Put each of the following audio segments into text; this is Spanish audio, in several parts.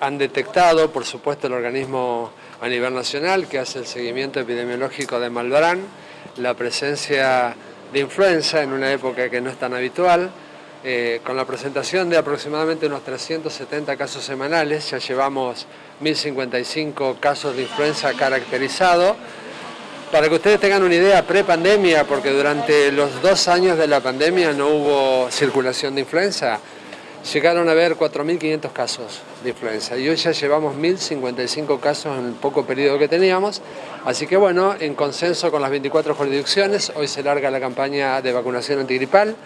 Han detectado, por supuesto, el organismo a nivel nacional que hace el seguimiento epidemiológico de Malbrán, la presencia de influenza en una época que no es tan habitual, eh, con la presentación de aproximadamente unos 370 casos semanales, ya llevamos 1055 casos de influenza caracterizados. Para que ustedes tengan una idea, pre-pandemia, porque durante los dos años de la pandemia no hubo circulación de influenza, llegaron a haber 4.500 casos de influenza y hoy ya llevamos 1.055 casos en el poco periodo que teníamos, así que bueno, en consenso con las 24 jurisdicciones, hoy se larga la campaña de vacunación antigripal,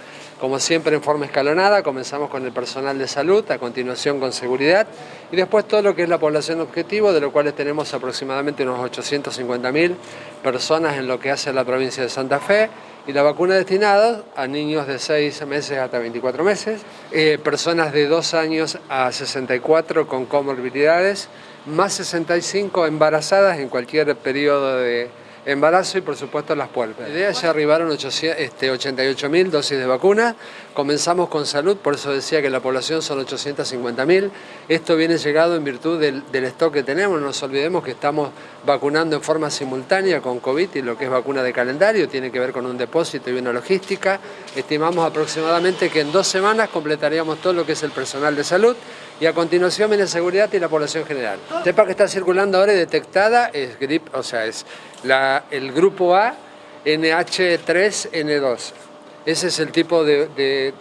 como siempre en forma escalonada, comenzamos con el personal de salud, a continuación con seguridad y después todo lo que es la población objetivo, de lo cual tenemos aproximadamente unos 850.000 personas en lo que hace la provincia de Santa Fe, y la vacuna destinada a niños de 6 meses hasta 24 meses, eh, personas de 2 años a 64 con comorbilidades, más 65 embarazadas en cualquier periodo de embarazo y por supuesto las puertas. La idea ya arribaron 88 mil dosis de vacuna, comenzamos con salud, por eso decía que la población son 850 mil, esto viene llegado en virtud del, del, stock que tenemos, no nos olvidemos que estamos vacunando en forma simultánea con COVID y lo que es vacuna de calendario, tiene que ver con un depósito y una logística, estimamos aproximadamente que en dos semanas completaríamos todo lo que es el personal de salud y a continuación viene seguridad y la población general. Sepa que está circulando ahora y detectada es grip, o sea, es la, el grupo A NH3N2. Ese es el tipo de,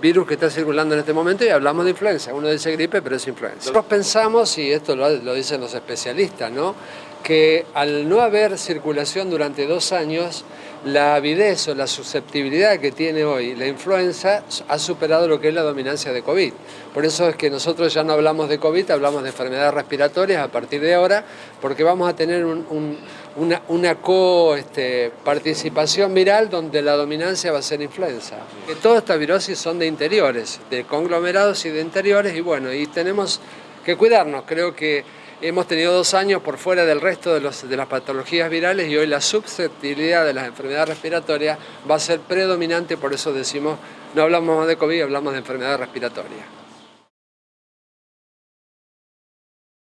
virus que está circulando en este momento y hablamos de influenza. Uno dice gripe, pero es influenza. Nosotros pensamos, y esto lo, lo dicen los especialistas, ¿no? Que al no haber circulación durante dos años, la avidez o la susceptibilidad que tiene hoy la influenza ha superado lo que es la dominancia de COVID. Por eso es que nosotros ya no hablamos de COVID, hablamos de enfermedades respiratorias a partir de ahora, porque vamos a tener una, una co-participación este, viral donde la dominancia va a ser influenza. Que todas estas virosis son de interiores, de conglomerados y de interiores, y bueno, y tenemos que cuidarnos. Creo que Hemos tenido dos años por fuera del resto de, los, de las patologías virales y hoy la susceptibilidad de las enfermedades respiratorias va a ser predominante, por eso decimos, no hablamos de COVID, hablamos de enfermedades respiratorias.